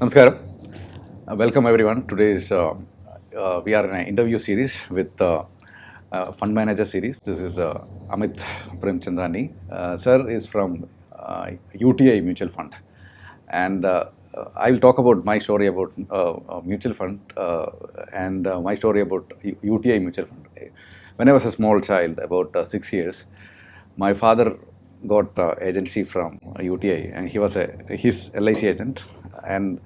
Namaskaram. Uh, welcome everyone. Today is uh, uh, we are in an interview series with uh, uh, fund manager series. This is uh, Amit Premchandani. Sir is from UTI Mutual Fund, and I will talk about my story about mutual fund and my story about UTI Mutual Fund. When I was a small child, about six years, my father got uh, agency from UTI, and he was a his LIC agent. And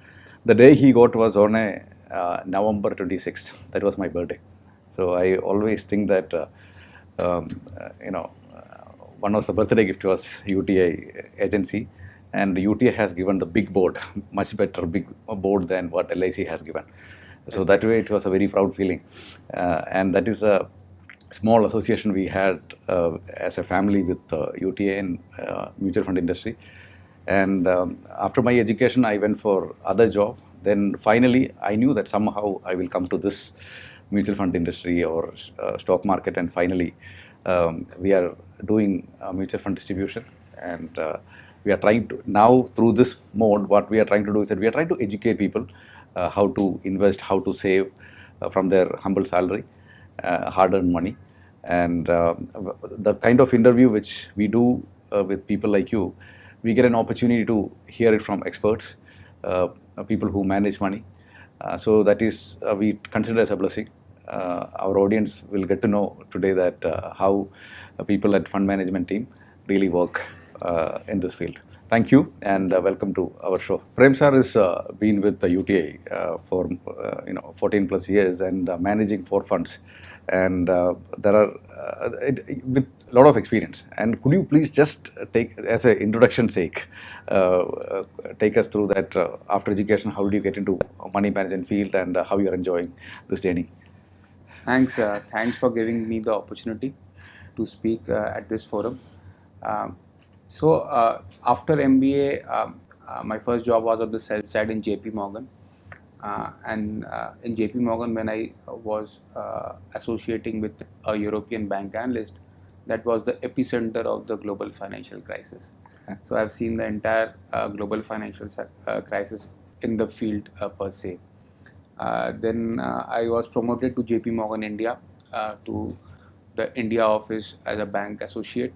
the day he got was on a uh, November 26th. That was my birthday. So I always think that uh, um, uh, you know uh, one of the birthday gift was UTI agency, and UTI has given the big board, much better big board than what LIC has given. So that way it was a very proud feeling, uh, and that is a small association we had uh, as a family with uh, UTI and uh, mutual fund industry. And um, after my education, I went for other job. Then finally, I knew that somehow I will come to this mutual fund industry or uh, stock market. And finally, um, we are doing mutual fund distribution. And uh, we are trying to now through this mode, what we are trying to do is that we are trying to educate people uh, how to invest, how to save from their humble salary uh, hard-earned money. And uh, the kind of interview which we do uh, with people like you, we get an opportunity to hear it from experts, uh, people who manage money. Uh, so that is uh, we consider as a blessing. Uh, our audience will get to know today that how people at fund management team really work in this field. Thank you and uh, welcome to our show. Prem sir has uh, been with the UTI uh, for uh, you know 14 plus years and uh, managing four funds, and uh, there are it, with a lot of experience. And could you please just take as an introduction sake, take us through that after education, how did you get into money management field and how you are enjoying this journey? Thanks, thanks for giving me the opportunity to speak at this forum. Um, so uh, after MBA, um, uh, my first job was on the sales side in JP Morgan. Uh, and uh, in JP Morgan, when I was uh, associating with a European bank analyst, that was the epicenter of the global financial crisis. So I've seen the entire uh, global financial crisis in the field per se. Then I was promoted to JP Morgan India to the India office as a bank associate.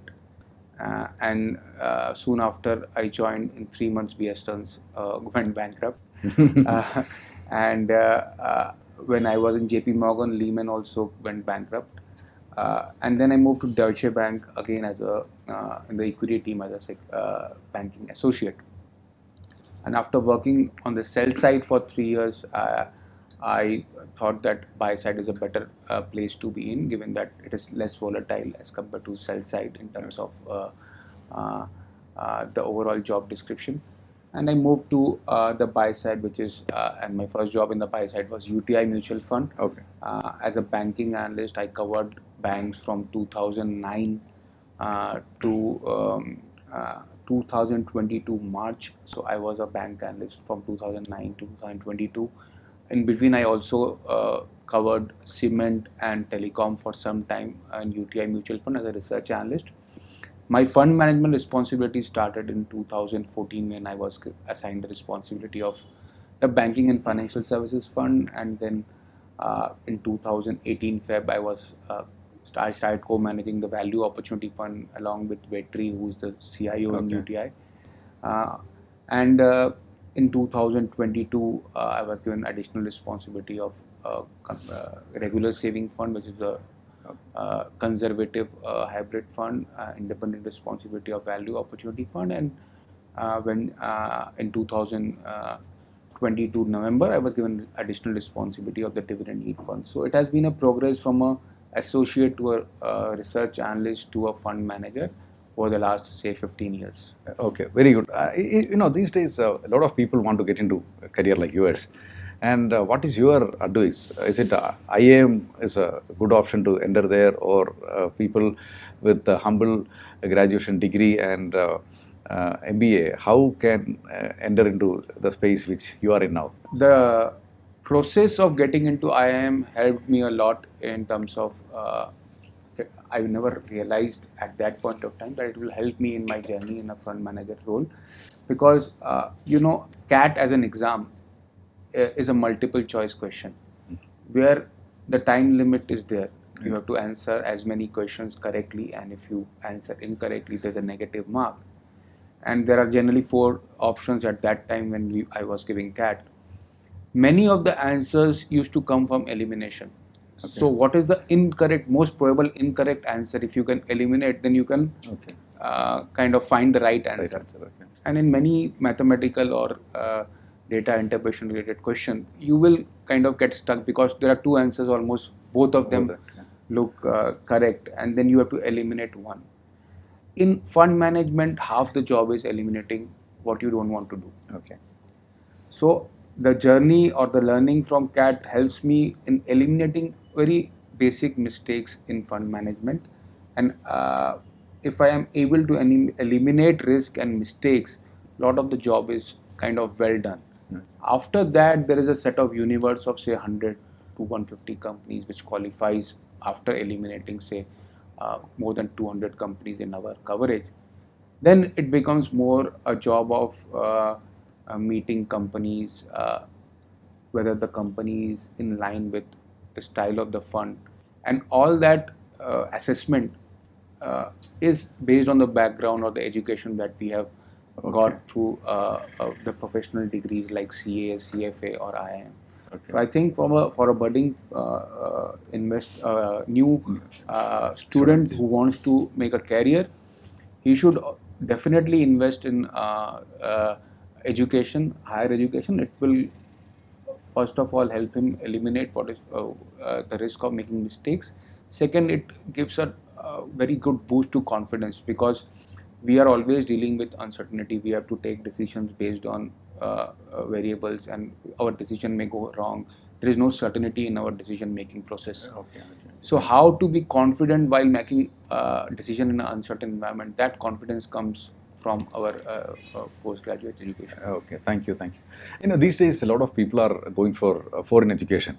Uh, and uh, soon after, I joined in three months. Bear Stearns uh, went bankrupt. uh, and uh, uh, when I was in JP Morgan, Lehman also went bankrupt. Uh, and then I moved to Deutsche Bank again as a uh, in the equity team as a uh, banking associate. And after working on the sell side for three years, uh, I thought that buy side is a better uh, place to be in, given that it is less volatile as compared to sell side in terms of uh, uh, uh, the overall job description. And I moved to uh, the buy side, which is, uh, and my first job in the buy side was UTI Mutual Fund. Okay. Uh, as a banking analyst, I covered banks from 2009 uh, to um, uh, 2022 March. So I was a bank analyst from 2009 to 2022. In between, I also uh, covered cement and telecom for some time in UTI Mutual Fund as a research analyst. My fund management responsibility started in 2014 when I was assigned the responsibility of the banking and financial services fund, and then uh, in 2018 Feb I was uh, I started co-managing the value opportunity fund along with Vetri, who's the CIO in UTI, uh, and uh, in 2022 uh, I was given additional responsibility of uh, uh, regular saving fund, which is a uh, conservative uh, hybrid fund, uh, independent responsibility of value opportunity fund, and when in 2022 November, I was given additional responsibility of the dividend yield fund. So it has been a progress from a associate to a research analyst to a fund manager over the last say 15 years. Okay, very good. Uh, you know, these days uh, a lot of people want to get into a career like yours. And uh, what is your advice? Is it uh, IIM is a good option to enter there, or uh, people with a humble graduation degree and uh, uh, MBA, how can uh, enter into the space which you are in now? the process of getting into IIM helped me a lot in terms of uh, I never realized at that point of time that it will help me in my journey in a fund manager role because uh, you know CAT as an exam uh, is a multiple choice question where the time limit is there. You have to answer as many questions correctly, and if you answer incorrectly, there's a negative mark. And there are generally four options at that time when we, I was giving CAT. Many of the answers used to come from elimination. So, what is the incorrect, most probable incorrect answer? If you can eliminate, then you can Okay. uh, kind of find the right Right answer. answer. Okay. And in many mathematical or uh, data interpretation related question, you will kind of get stuck because there are two answers almost both of them Both are, look uh, correct, and then you have to eliminate one. In fund management, half the job is eliminating what you don't want to do. Okay. So the journey or the learning from CAT helps me in eliminating very basic mistakes in fund management. And uh, if I am able to elim- eliminate risk and mistakes, a lot of the job is kind of well done. After that, there is a set of universe of say 100 to 150 companies which qualifies after eliminating say uh, more than 200 companies in our coverage then it becomes more a job of uh, uh, meeting companies, uh, whether the company is in line with the style of the fund, and all that uh, assessment uh, is based on the background or the education that we have got through uh, uh, the professional degrees like CA, CFA, or IIM. So I think from a for a budding uh, uh, invest uh, new uh, student who wants to make a career, he should definitely invest in uh, uh, education, higher education. It will first of all help him eliminate what is uh, uh, the risk of making mistakes. Second, it gives a, uh very good boost to confidence because we are always dealing with uncertainty. We have to take decisions based on uh, uh, variables, and our decision may go wrong. There is no certainty in our decision making process. Okay. Okay. So, how to be confident while making uh, decision in an uncertain environment? That confidence comes from our uh, uh, postgraduate education. Okay, thank you, thank you. You know, these days a lot of people are going for uh, foreign education,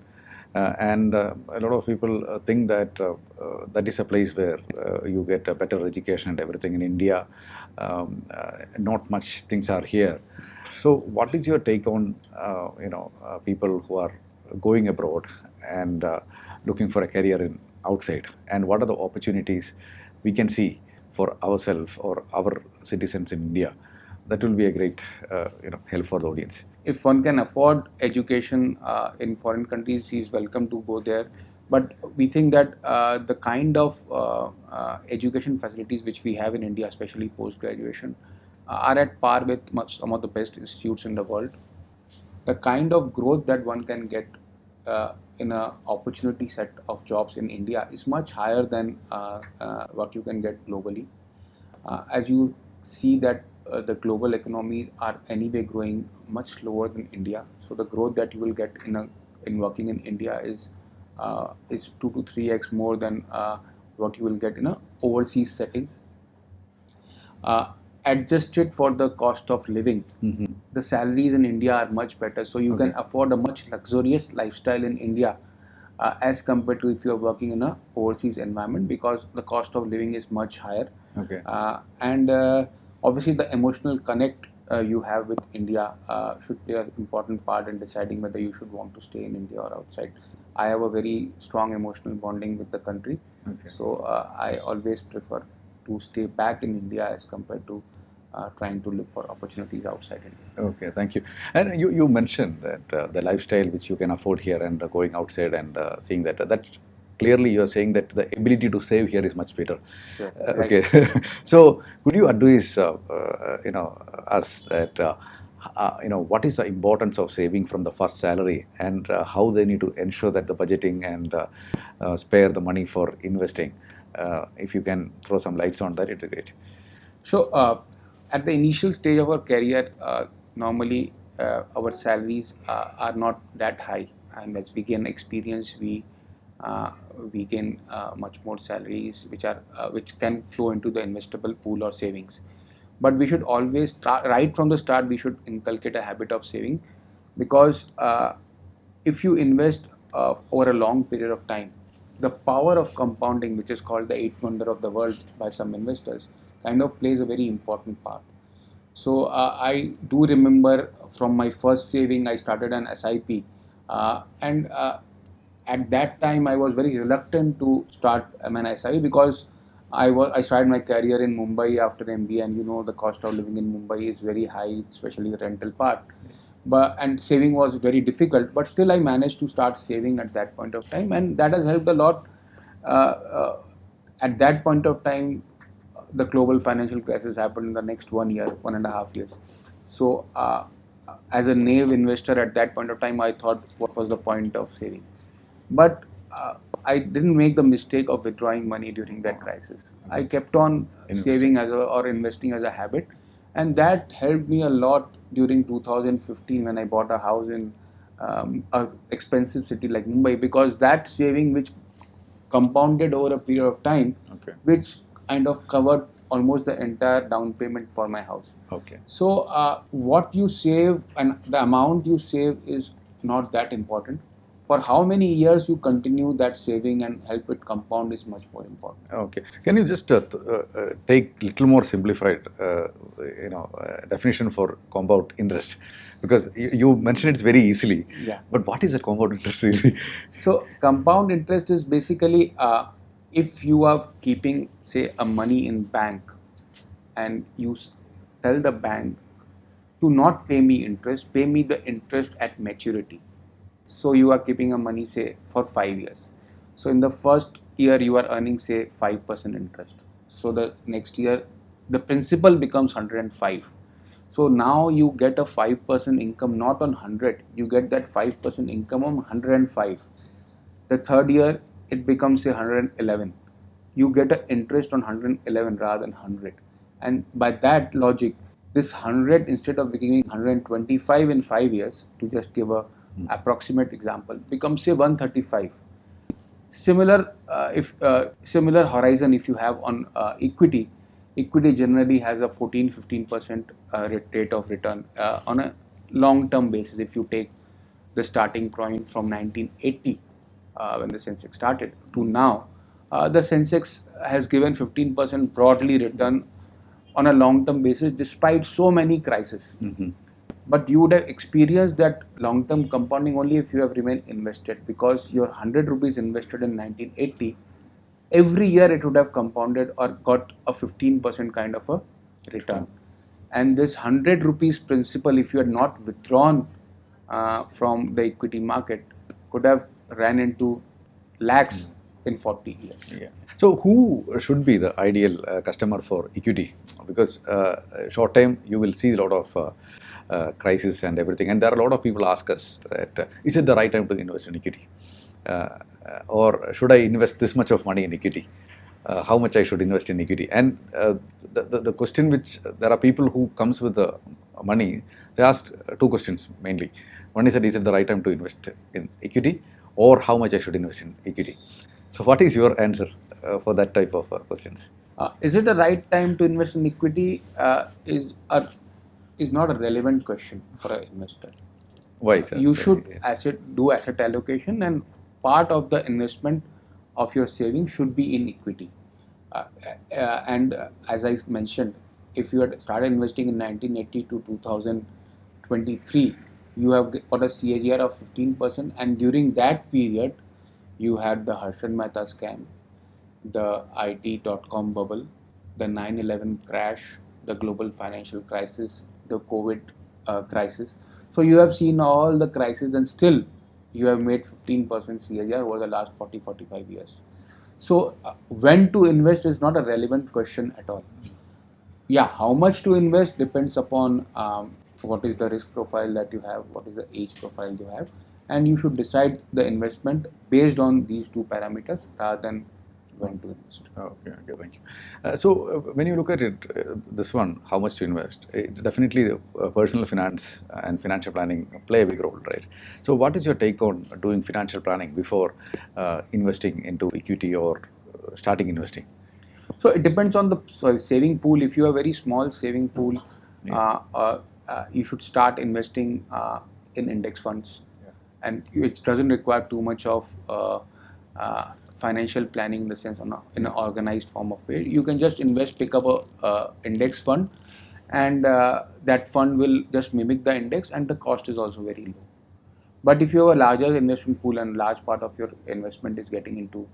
uh, and uh, a lot of people uh, think that uh, uh, that is a place where uh, you get a better education and everything. In India, um, uh, not much things are here. So, what is your take on uh, you know uh, people who are going abroad and uh, looking for a career in outside, and what are the opportunities we can see for ourselves or our citizens in India? That will be a great uh, you know help for the audience. if one can afford education uh, in foreign countries, he is welcome to go there. But we think that uh, the kind of uh, uh, education facilities which we have in India, especially post graduation, are at par with much, some of the best institutes in the world. The kind of growth that one can get uh, in a opportunity set of jobs in India is much higher than uh, uh, what you can get globally. Uh, as you see that uh, the global economies are anyway growing much slower than India, so the growth that you will get in a, in working in India is uh, is two to three x more than uh, what you will get in a overseas setting. Adjusted for the cost of living, the salaries in India are much better, so you can afford a much luxurious lifestyle in India uh, as compared to if you are working in a overseas environment because the cost of living is much higher Okay. uh, and uh, obviously the emotional connect uh, you have with India uh, should play an important part in deciding whether you should want to stay in India or outside. I have a very strong emotional bonding with the country, Okay. so uh, I always prefer to stay back in India as compared to uh, trying to look for opportunities outside India. Okay, thank you. And you, you mentioned that uh, the lifestyle which you can afford here and uh, going outside and uh, seeing that that clearly you are saying that the ability to save here is much better. Sure, Uh, right. okay. so could you advise uh, uh, you know us that uh, uh, you know what is the importance of saving from the first salary and uh, how they need to ensure that the budgeting and uh, uh, spare the money for investing. Uh, if you can throw some lights on that, it would be great. So, uh, at the initial stage of our career, uh, normally uh, our salaries uh, are not that high, and as we gain experience, we uh, we gain uh, much more salaries, which are which can flow into the investable pool or savings. But we should always start right from the start. We should inculcate a habit of saving, because if you invest over a long period of time, the power of compounding, which is called the eighth wonder of the world by some investors, kind of plays a very important part. So uh, I do remember from my first saving, I started an SIP, uh, and uh, at that time I was very reluctant to start an SIP because I was I started my career in Mumbai after MBA, and you know the cost of living in Mumbai is very high, especially the rental part. But and saving was very difficult, but still I managed to start saving at that point of time, and that has helped a lot. Uh, uh, at that point of time, the global financial crisis happened in the next one year, one and a half years. So, uh, as a naive investor at that point of time, I thought, what was the point of saving? But uh, I didn't make the mistake of withdrawing money during that crisis. I kept on Investing. saving as a, or investing as a habit, and that helped me a lot during 2015 when I bought a house in um, a expensive city like Mumbai because that saving which compounded over a period of time, Okay. which kind of covered almost the entire down payment for my house. Okay. So, uh, what you save and the amount you save is not that important. For how many years you continue that saving and help it compound is much more important. Okay. Can you just uh, uh, uh, take little more simplified, uh, you know, uh, definition for compound interest? Because you, you mentioned it's very easily. Yeah. But what is that compound interest really? So, compound interest is basically uh, if you are keeping, say, a money in bank, and you tell the bank to not pay me interest, pay me the interest at maturity. So you are keeping a money, say, for five years. So in the first year you are earning, say, five percent interest. So the next year, the principal becomes hundred and five. So now you get a five percent income, not on hundred. You get that five percent income on hundred and five. The third year it becomes say 111. You get an interest on 111 rather than 100. And by that logic, this 100 instead of becoming 125 in 5 years, to just give a approximate example, becomes say 135. Similar, uh, if uh, similar horizon if you have on uh, equity, equity generally has a 14-15 percent uh, rate of return uh, on a long-term basis. If you take the starting point from 1980 uh, when the Sensex started to now, uh, the Sensex has given 15% broadly return on a long-term basis despite so many crises. But you would have experienced that long-term compounding only if you have remained invested because your 100 rupees invested in 1980, every year it would have compounded or got a 15% kind of a return. And this 100 rupees principle, if you had not withdrawn uh, from the equity market, could have ran into lakhs in 40 years. Yeah. So who should be the ideal uh, customer for equity? Because uh, short time you will see a lot of uh, uh, crisis and everything, and there are a lot of people ask us that uh, is it the right time to invest in equity, uh, uh, or should I invest this much of money in equity? Uh, how much I should invest in equity? And uh, the, the the question which there are people who comes with the money, they ask uh, two questions mainly. One is that is it the right time to invest in equity, or how much I should invest in equity? So, what is your answer uh, for that type of uh, questions? Uh, is it the right time to invest in equity? Uh, is a, is not a relevant question for an investor. Why, sir? You should Yeah. asset do asset allocation, and part of the investment of your savings should be in equity. Uh, uh, and as I mentioned, if you had started investing in 1980 to 2023, you have got a CAGR of 15%, and during that period, you had the Harshad Mehta scam, the IT.com bubble, the 9 11 crash, the global financial crisis, the COVID uh, crisis. So you have seen all the crises, and still you have made 15% CAGR over the last 40 45 years. So, uh, when to invest is not a relevant question at all. Yeah, how much to invest depends upon um, what is the risk profile that you have, what is the age profile you have, and you should decide the investment based on these two parameters rather than when to invest. Okay, okay, thank you. Uh, so, uh, when you look at it, uh, this one, how much to invest, it's definitely uh, personal finance and financial planning play a big role, right? So, what is your take on doing financial planning before uh, investing into equity or uh, starting investing? So it depends on the sorry, saving pool. If you have a very small saving pool, uh, uh, uh, you should start investing uh, in index funds, and it doesn't require too much of uh, uh, financial planning in the sense on a, in an organized form of way. You can just invest, pick up a uh, index fund, and uh, that fund will just mimic the index, and the cost is also very low. But if you have a larger investment pool and large part of your investment is getting into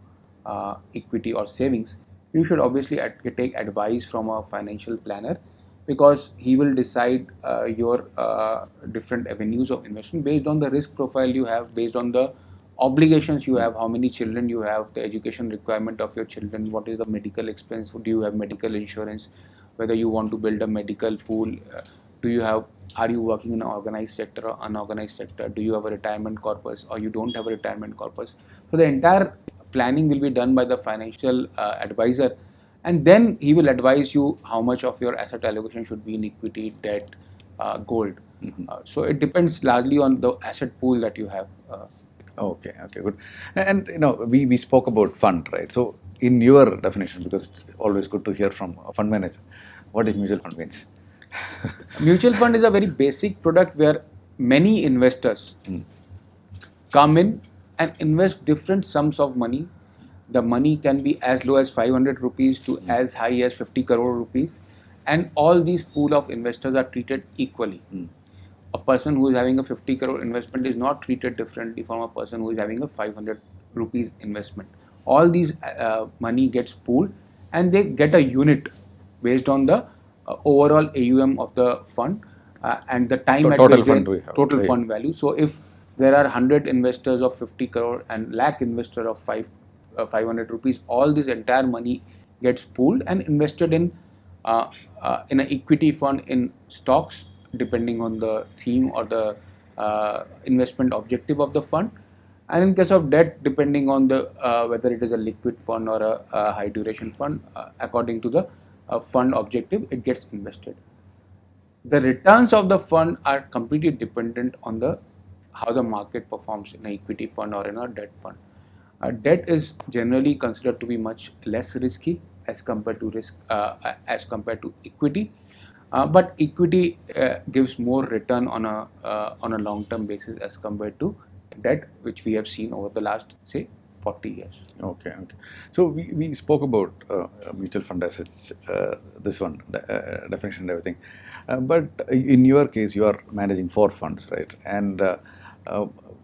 uh, equity or savings, you should obviously take advice from a financial planner because he will decide uh, your uh, different avenues of investment based on the risk profile you have, based on the obligations you have, how many children you have, the education requirement of your children, what is the medical expense, do you have medical insurance, whether you want to build a medical pool, uh, do you have, are you working in an organized sector or unorganized sector, do you have a retirement corpus or you don't have a retirement corpus. So the entire planning will be done by the financial uh, advisor and then he will advise you how much of your asset allocation should be in equity, debt, uh, gold. Uh, so it depends largely on the asset pool that you have. Uh, Okay, okay, good. And you know, we, we spoke about fund, right? So, in your definition, because it's always good to hear from a fund manager, what is mutual fund means? mutual fund is a very basic product where many investors come in and invest different sums of money. The money can be as low as 500 rupees to as high as 50 crore rupees, and all these pool of investors are treated equally. A person who is having a 50 crore investment is not treated differently from a person who is having a 500 rupees investment. All these uh, money gets pooled, and they get a unit based on the uh, overall AUM of the fund uh, and the time To- at total which fund they, total right. fund value. So if there are 100 investors of 50 crore and lakh investor of 5 uh, 500 rupees, all this entire money gets pooled and invested in uh, uh, in an equity fund in stocks, depending on the theme or the uh, investment objective of the fund. And in case of debt, depending on the uh, whether it is a liquid fund or a, a high duration fund, uh, according to the fund objective, it gets invested the returns of the fund are completely dependent on the how the market performs in an equity fund or in a debt fund. Uh, debt is generally considered to be much less risky as compared to risk uh, as compared to equity, uh, but equity uh, gives more return on a uh, on a long term basis as compared to debt, which we have seen over the last say 40 years. Okay, okay. So we, we spoke about uh, mutual fund assets, uh, this one, the, uh, definition and everything. Uh, but in your case, you are managing four funds, right? And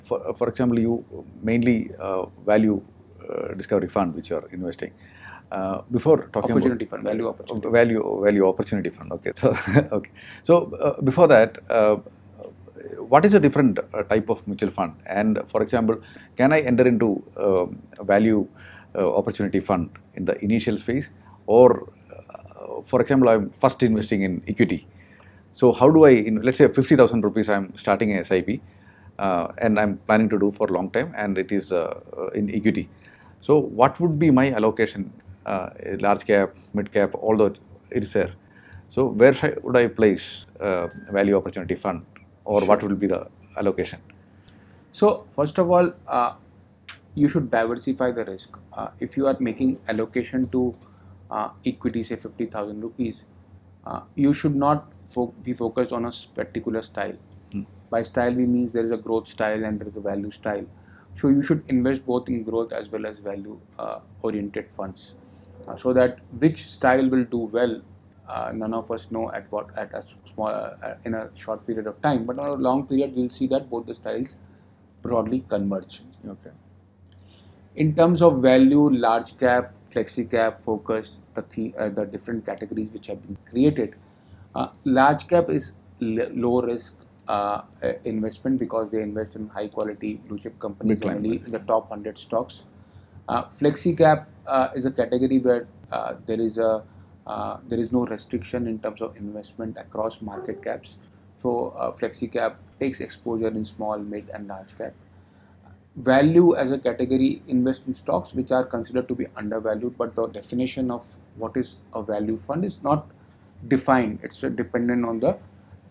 for, for example, you mainly uh, value uh, discovery fund, which you are investing. Uh, before talking Opportunity about fund, value opportunity. value value opportunity fund. Okay, so okay. So uh, before that, uh, what is a different uh, type of mutual fund? And for example, can I enter into um, value uh, opportunity fund in the initial phase, or uh, for example, I'm first investing in equity. So how do I, in, let's say, fifty thousand rupees, I'm starting a SIP, uh, and I'm planning to do for a long time, and it is uh, uh, in equity. So what would be my allocation? Uh, large cap, mid cap, although it is there. So where should- would I place uh, value opportunity fund, or what will be the allocation? So first of all, uh, you should diversify the risk. Uh, if you are making allocation to uh, equity, say fifty thousand rupees, uh, you should not fo- be focused on a particular style. By style, we means there is a growth style and there is a value style. So you should invest both in growth as well as value uh, oriented funds, uh, so that which style will do well. Uh, none of us know at what at a small uh, in a short period of time, but on a long period, we'll see that both the styles broadly converge. Okay. In terms of value, large cap, flexi cap, focused, the the, uh, the different categories which have been created. Uh, large cap is low risk uh, uh, investment because they invest in high quality blue chip companies, Big generally in the top 100 stocks. Uh, flexi cap uh, is a category where uh, there is a uh, there is no restriction in terms of investment across market caps. So uh, flexi cap takes exposure in small, mid, and large cap value as a category invest in stocks which are considered to be undervalued but the definition of what is a value fund is not defined it's dependent on the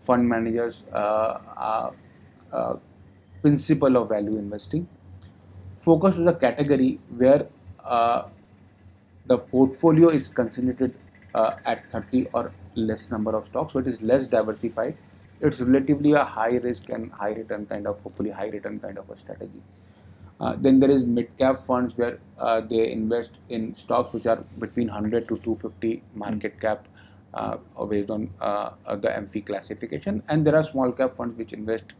fund manager's uh, uh, principle of value investing. Focus is a category where uh, the portfolio is concentrated at 30 or less number of stocks so it is less diversified. It's relatively a high risk and high return kind of hopefully high return kind of a strategy. Uh, then there is mid cap funds where uh, they invest in stocks which are between 100 to 250 market cap based on uh, uh, the AMFI classification. And there are small cap funds which invest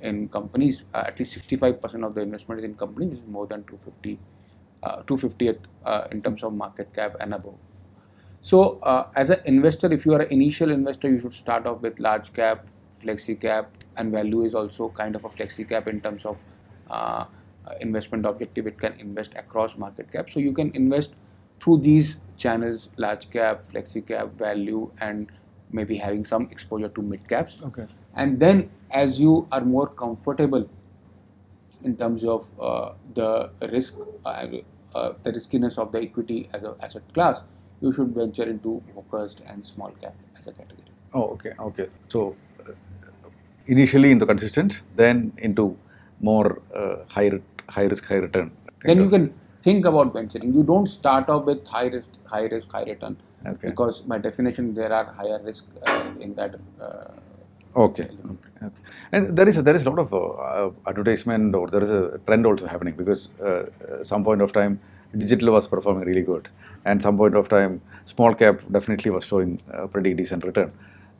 in companies. Uh, at least 65% of the investment is in companies which is more than 250, uh, 250 uh, in terms of market cap and above. So, uh, as an investor, if you are an initial investor, you should start off with large cap, flexi cap, and value is also kind of a flexi cap in terms of uh, investment objective. It can invest across market cap. So, you can invest through these channels large cap, flexi cap, value, and maybe having some exposure to mid caps. Okay. And then, as you are more comfortable in terms of uh, the risk, uh, uh, the riskiness of the equity as an asset class, you should venture into focused and small cap as a category. Oh, okay, okay. So uh, initially into consistent, then into more uh, high high risk, high return. then you can think about venturing. You don't start off with high risk, high risk, high return, Okay. because by definition there are higher risk uh, in that. Uh, Okay, okay, okay. And there is a, there is a lot of uh, uh, advertisement or there is a trend also happening because uh, uh, some point of time digital was performing really good, and some point of time small cap definitely was showing uh, pretty decent return.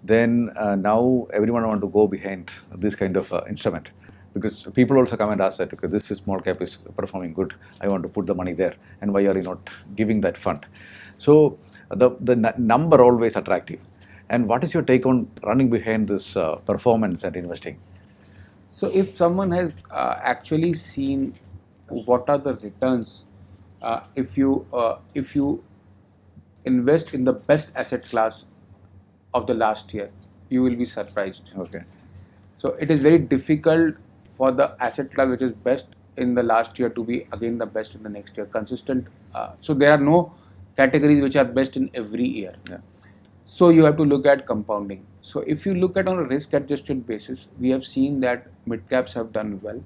Then uh, now everyone want to go behind this kind of uh, instrument because people also come and ask that okay this is small cap is performing good. I want to put the money there. And why are you not giving that fund? So the the number always attractive. And what is your take on running behind this uh, performance and investing? So, if someone has uh, actually seen what are the returns, uh, if you uh, if you invest in the best asset class of the last year, you will be surprised. okay. So, it is very difficult for the asset class which is best in the last year to be again the best in the next year. Consistent. Uh, so, there are no categories which are best in every year. yeah So you have to look at compounding. So if you look at on a risk adjusted basis, we have seen that mid caps have done well,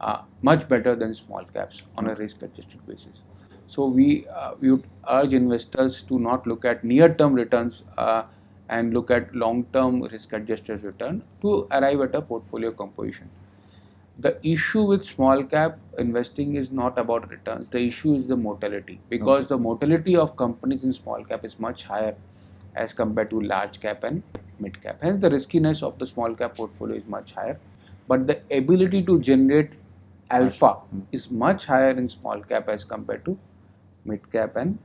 uh, much better than small caps on a risk adjusted basis. So we uh, we would urge investors to not look at near term returns uh, and look at long term risk adjusted return to arrive at a portfolio composition. The issue with small cap investing is not about returns. The issue is the mortality because the mortality of companies in small cap is much higher as compared to large cap and mid cap. Hence, the riskiness of the small cap portfolio is much higher, but the ability to generate alpha mm-hmm. is much higher in small cap as compared to mid cap and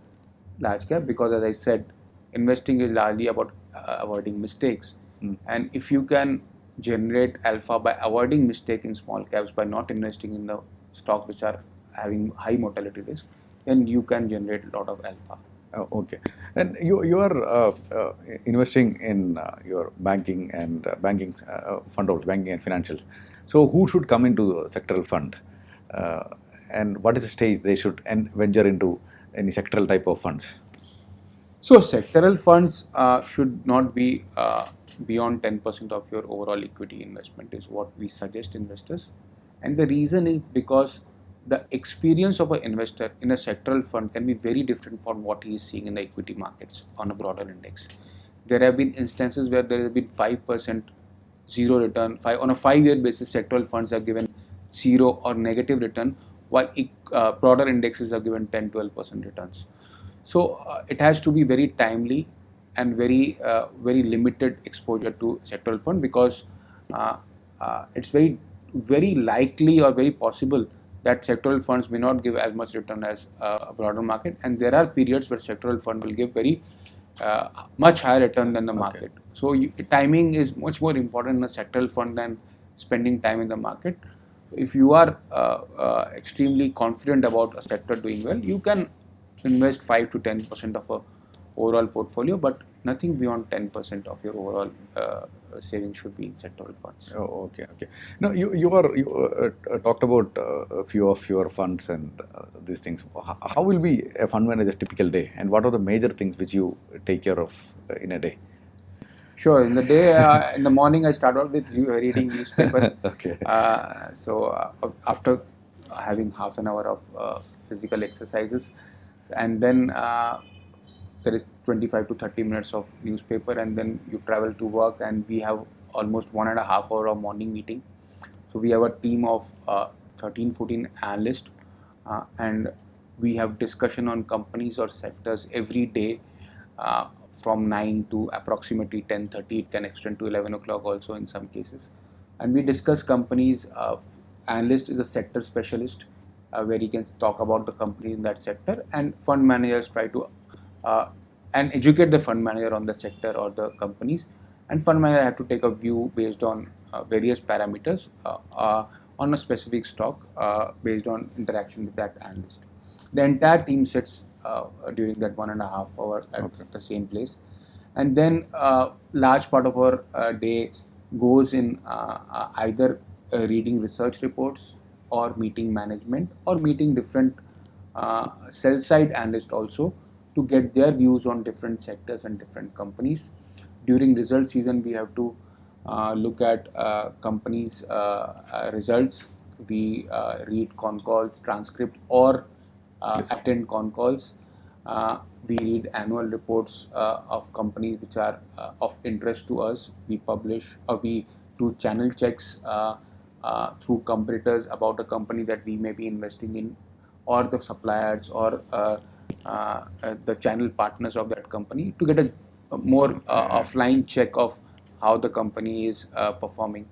large cap because, as I said, investing is largely about uh, avoiding mistakes. Mm. And if you can generate alpha by avoiding mistake in small caps by not investing in the stocks which are having high mortality risk, then you can generate a lot of alpha. Oh, okay. And you you are uh, uh, investing in uh, your banking and uh, banking uh, fund also, banking and financials. So who should come into the sectoral fund, uh, and what is the stage they should and venture into any sectoral type of funds? So sectoral funds uh, should not be uh, beyond 10% of your overall equity investment is what we suggest investors. And the reason is because the experience of an investor in a sectoral fund can be very different from what he is seeing in the equity markets on a broader index. There have been instances where there have been 5% zero return, five, on a five-year basis sectoral funds are given zero or negative return while uh, broader indexes are given 10-12% returns. So uh, it has to be very timely and very uh, very limited exposure to sectoral fund because uh, uh, it's very very likely or very possible that sectoral funds may not give as much return as uh, a broader market and there are periods where sectoral fund will give very uh, much higher return than the market. So you, timing is much more important in a sectoral fund than spending time in the market. So if you are uh, uh, extremely confident about a sector doing well, you can invest 5 to 10 percent of a overall portfolio, but nothing beyond 10 percent of your overall uh, savings should be in sectoral funds. Oh, okay, okay. No, you you are you uh, uh, talked about uh, a few of your funds and uh, these things. How, how will be a fund manager typical day, and what are the major things which you take care of uh, in a day? Sure. In the day, uh, in the morning, I start out with reading newspaper. Okay. Uh, so uh, after having half an hour of uh, physical exercises, and then uh, there is 25 to 30 minutes of newspaper, and then you travel to work, and we have almost one and a half hour of morning meeting. So we have a team of uh, 13, 14 analysts, uh, and we have discussion on companies or sectors every day uh, from 9 to approximately 10:30. It can extend to 11 o'clock also in some cases. And we discuss companies. Uh, analyst is a sector specialist where he can talk about the company in that sector, and fund managers try to uh, and educate the fund manager on the sector or the companies. And fund manager have to take a view based on uh, various parameters uh, uh, on a specific stock uh, based on interaction with that analyst. The entire team sits uh, during that one and a half hour at Okay. the same place, and then uh, large part of our uh, day goes in uh, uh, either uh, reading research reports or meeting management or meeting different uh, sell side analysts also to get their views on different sectors and different companies. During result season, we have to uh, look at uh, companies' uh, uh, results. We uh, read con calls, transcript, or uh, Yes. attend con calls. Uh, we read annual reports uh, of companies which are uh, of interest to us. We publish or we do channel checks uh, through competitors about a company that we may be investing in, or the suppliers or uh, uh, uh, the channel partners of that company to get a, a more uh, offline check of how the company is uh, performing.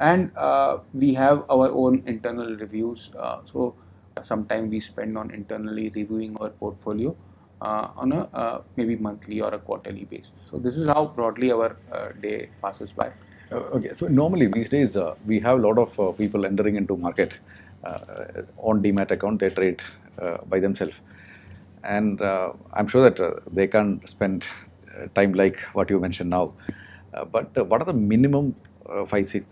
And uh, we have our own internal reviews. Uh, so sometime we spend on internally reviewing our portfolio uh, on a uh, maybe monthly or a quarterly basis. So this is how broadly our uh, day passes by. Uh, okay, so normally these days uh, we have a lot of uh, people entering into market on demat account. They trade by themselves, and I'm sure that they can't spend time like what you mentioned now. But what are the minimum five, six,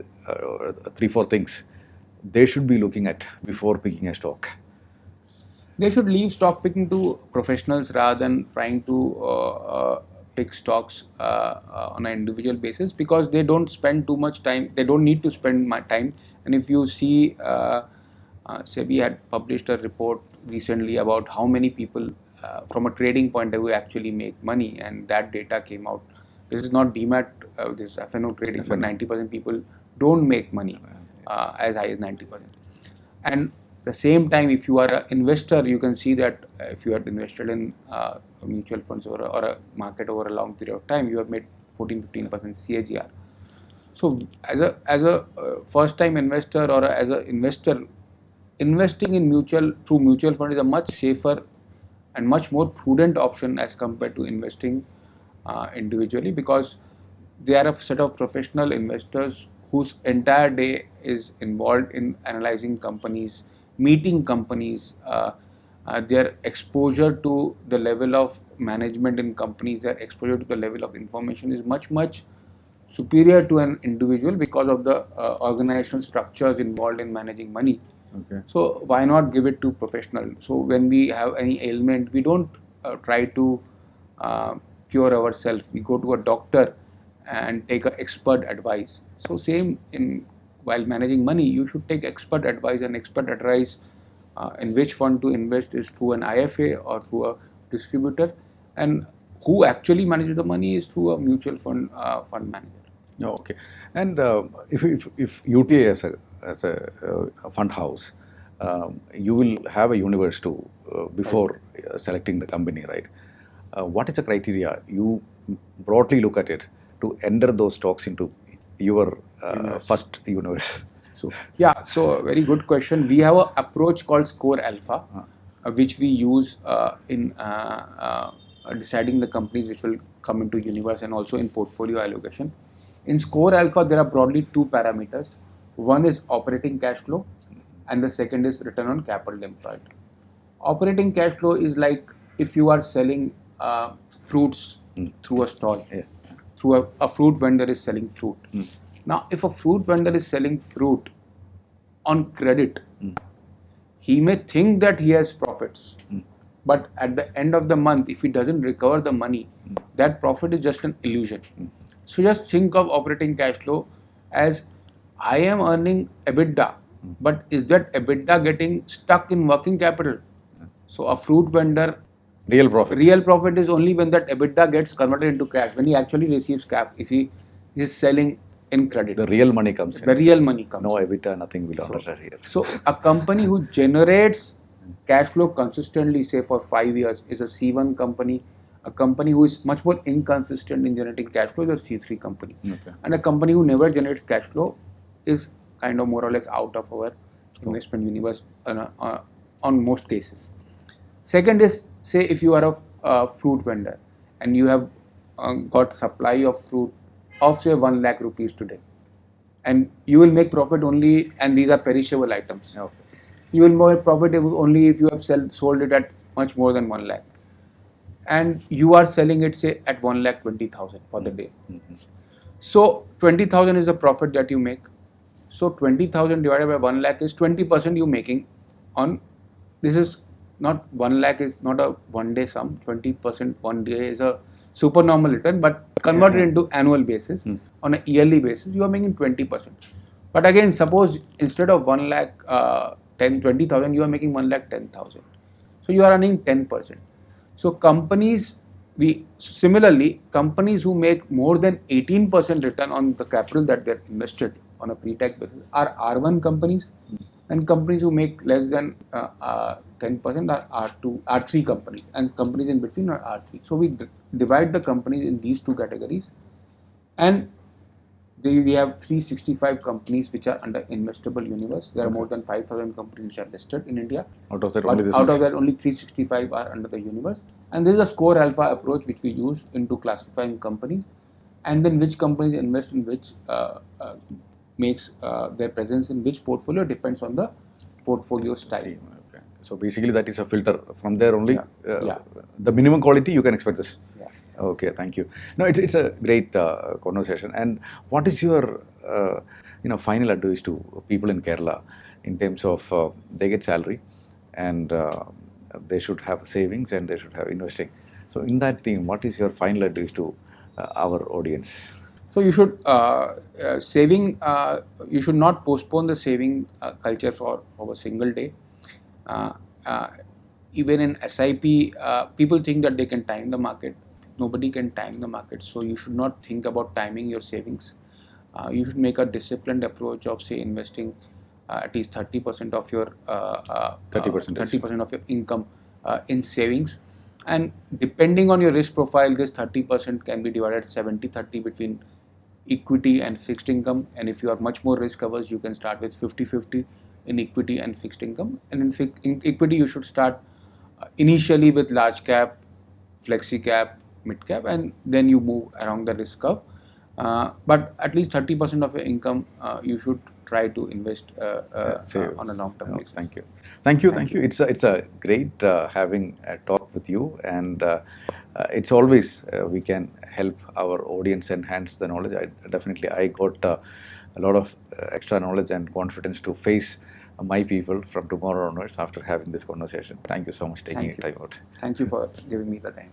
three, four things they should be looking at before picking a stock? They should leave stock picking to professionals rather than trying to uh, uh, pick stocks uh, uh, on an individual basis because they don't spend too much time. They don't need to spend my time. And if you see, uh, uh, SEBI had published a report recently about how many people, uh, from a trading point of view, actually make money, and that data came out. This is not demat, uh, this is FNO trading, but FNO. 90% people don't make money uh, as high as 90%. And the same time, if you are an investor, you can see that uh, if you are invested in uh, mutual funds or a, or a market over a long period of time, you have made 14 15% CAGR. So, as a as a uh, first time investor or a, as an investor, investing in mutual through mutual fund is a much safer and much more prudent option as compared to investing uh, individually because they are a set of professional investors whose entire day is involved in analyzing companies, meeting companies, uh, uh, their exposure to the level of management in companies, their exposure to the level of information is much, much superior to an individual because of the uh, organizational structures involved in managing money. Okay. So why not give it to professional? So when we have any ailment, we don't uh, try to uh, cure ourselves. We go to a doctor and take a expert advice. So same in while managing money, you should take expert advice and expert advice uh, in which fund to invest is through an IFA or through a distributor, and who actually manages the money is through a mutual fund uh, fund manager. No, okay. And uh, if, if, if UTI as a, as a, uh, fund house, um, you will have a universe to uh, before uh, selecting the company, right? What is the criteria you broadly look at it to enter those stocks into your uh, first universe? So yeah, so very good question. We have an approach called Score Alpha, uh, which we use uh, in uh, uh, deciding the companies which will come into universe and also in portfolio allocation. In Score Alpha, there are broadly two parameters. One is operating cash flow, and the second is return on capital employed. Operating cash flow is like if you are selling uh, fruits through a stall Yeah. Through a, a fruit vendor is selling fruit. Hmm. Now, if a fruit vendor is selling fruit on credit, hmm. he may think that he has profits, hmm. but at the end of the month, if he doesn't recover the money, that profit is just an illusion. So just think of operating cash flow as I am earning EBITDA, but is that EBITDA getting stuck in working capital? So a fruit vendor Real profit. real profit is only when that EBITDA gets converted into cash, when he actually receives cash, if he is selling in credit. The real money comes in. The real money comes. no in. EBITDA, nothing will enter here. So a company who generates cash flow consistently, say for five years, is a C1 company. A company who is much more inconsistent in generating cash flow is a C3 company. Okay. And a company who never generates cash flow is kind of more or less out of our investment universe on, a- uh, on most cases. Second is say if you are a uh, fruit vendor and you have uh, got supply of fruit of say 1 lakh rupees today and you will make profit only and these are perishable items Okay. you will make profit only if you have sell, sold it at much more than 1 lakh and you are selling it say at 1 lakh 20000 for the day Mhm. so 20000 is the profit that you make so 20000 divided by 1 lakh is 20% you making on this is not 1 lakh is not a one day sum 20% one day is a super normal return but converted Yeah. into annual basis Hmm. on a yearly basis you are making 20% but again suppose instead of 1 lakh uh, 10 20000 you are making 1 lakh 10000 so you are earning 10% so companies we similarly companies who make more than 18% return on the capital that they're invested on a pre-tax basis are R1 companies and companies who make less than uh, uh, 10% are R2 R3 companies and companies in between are R3 so we divide the companies in these two categories and they, we have 365 companies which are under investable universe. There are more than 5000 companies which are listed in India. Out of that, only this out of that, only 365 are under the universe. And there is a score alpha approach which we use into classifying companies, and then which companies invest in which uh, uh, makes uh, their presence in which portfolio depends on the portfolio style. Okay. So basically, that is a filter. From there only, Yeah. uh, Yeah. the minimum quality you can expect this. Yeah. Okay, thank you. No, it's, it's a great uh, conversation. And what is your, uh, you know, final advice to people in Kerala in terms of uh, they get salary and uh, they should have savings and they should have investing. So in that theme, what is your final advice to uh, our audience? So you should uh, uh, saving. Uh, you should not postpone the saving uh, culture for, for a single day. Uh, uh, even in SIP, uh, people think that they can time the market. Nobody can time the market. So you should not think about timing your savings. Uh, you should make a disciplined approach of say investing uh, at least thirty percent of your uh, uh, 30%. thirty percent of your income uh, in savings. And depending on your risk profile, this 30% can be divided 70 30 between equity and fixed income and if you are much more risk averse you can start with 50-50 in equity and fixed income and in, fi- in equity you should start uh, initially with large cap flexi cap mid cap and then you move around the risk curve uh, but at least 30% of your income uh, you should try to invest uh, uh, on a long term Oh, basis Thank you. Thank you. Thank you. It's a, it's a great uh, having a talk with you, and uh, it's always uh, we can help our audience enhance the knowledge. I definitely I got uh, a lot of uh, extra knowledge and confidence to face uh, my people from tomorrow onwards after having this conversation. Thank you so much taking Thank your you. time out. thank you for giving me the time